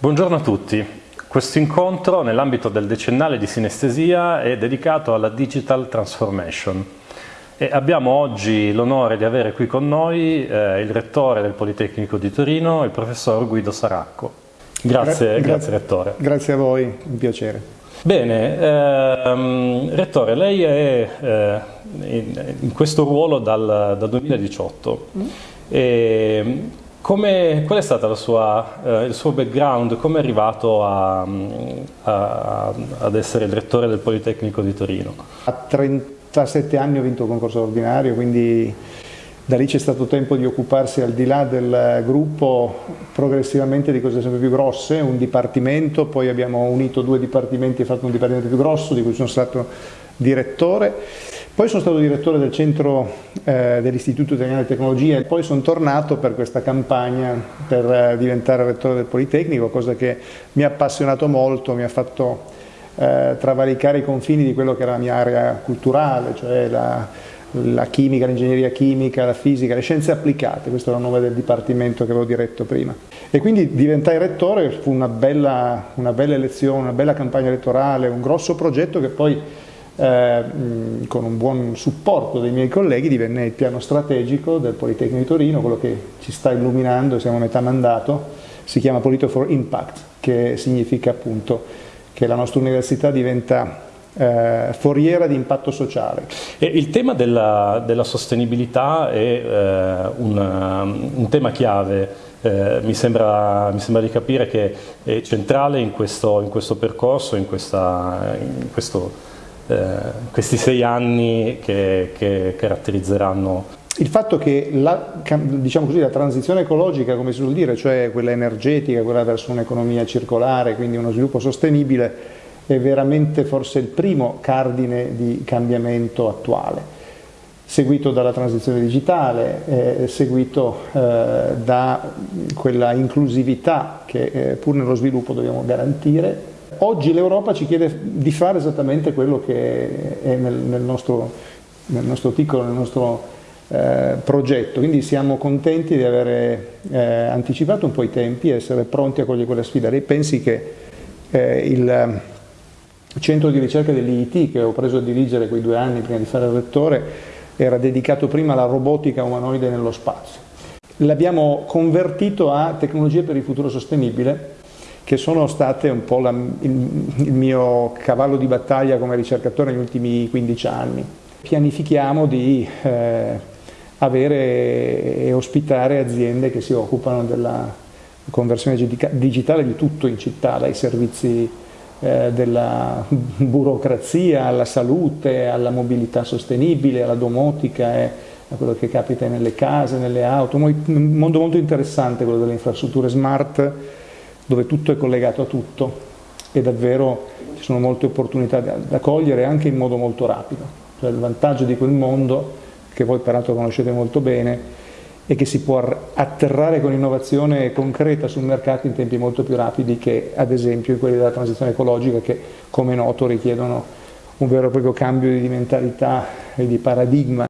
Buongiorno a tutti. Questo incontro nell'ambito del decennale di sinestesia è dedicato alla Digital Transformation e abbiamo oggi l'onore di avere qui con noi eh, il rettore del Politecnico di Torino, il professor Guido Saracco. Grazie, Gra grazie Rettore. Grazie a voi, un piacere. Bene, ehm, Rettore, lei è eh, in, in, questo ruolo dal, dal 2018. Mm. E, come, qual è stato eh, il suo background? Come è arrivato a, a, ad essere il rettore del Politecnico di Torino? A 37 anni ho vinto il concorso ordinario, quindi da lì c'è stato tempo di occuparsi al di là del gruppo progressivamente di cose sempre più grosse, un dipartimento, poi abbiamo unito due dipartimenti e fatto un dipartimento più grosso di cui sono stato direttore poi sono stato direttore del centro eh, dell'Istituto Italiano di Tecnologia e poi sono tornato per questa campagna per eh, diventare rettore del Politecnico, cosa che mi ha appassionato molto, mi ha fatto eh, travalicare i confini di quello che era la mia area culturale, cioè la, la chimica, l'ingegneria chimica, la fisica, le scienze applicate, questo era il nome del dipartimento che avevo diretto prima. E quindi diventai rettore, fu una bella, una bella elezione, una bella campagna elettorale, un grosso progetto che poi eh, con un buon supporto dei miei colleghi divenne il piano strategico del Politecnico di Torino, quello che ci sta illuminando, siamo a metà mandato, si chiama Polito for Impact, che significa appunto che la nostra università diventa eh, foriera di impatto sociale. E il tema della, della sostenibilità è eh, un, un, tema chiave, eh, mi, sembra, mi, sembra, di capire che è centrale in questo, in questo percorso, in, questa, in questo questi sei anni che, che caratterizzeranno. Il fatto che la, diciamo così, la, transizione ecologica, come si suol dire, cioè quella energetica, quella verso un'economia circolare, quindi uno sviluppo sostenibile, è veramente forse il primo cardine di cambiamento attuale, seguito dalla transizione digitale, eh, seguito eh, da quella inclusività che eh, pur nello sviluppo dobbiamo garantire Oggi l'Europa ci chiede di fare esattamente quello che è nel, nel, nostro, nel nostro, piccolo, nel nostro eh, progetto, quindi siamo contenti di aver eh, anticipato un po' i tempi e essere pronti a cogliere quella sfida. Lei pensi che eh, il centro di ricerca dell'IIT che ho preso a dirigere quei due anni prima di fare il rettore era dedicato prima alla robotica umanoide nello spazio. L'abbiamo convertito a tecnologie per il futuro sostenibile che sono state un po' la, il, il, mio cavallo di battaglia come ricercatore negli ultimi 15 anni. Pianifichiamo di eh, avere e ospitare aziende che si occupano della conversione digitale di tutto in città, dai servizi eh, della burocrazia alla salute, alla mobilità sostenibile, alla domotica, eh, a quello che capita nelle case, nelle auto, un mondo molto interessante quello delle infrastrutture smart dove tutto è collegato a tutto e davvero ci sono molte opportunità da, da cogliere anche in modo molto rapido. Cioè il vantaggio di quel mondo, che voi peraltro conoscete molto bene, è che si può atterrare con innovazione concreta sul mercato in tempi molto più rapidi che ad esempio quelli della transizione ecologica che come noto richiedono un vero e proprio cambio di mentalità e di paradigma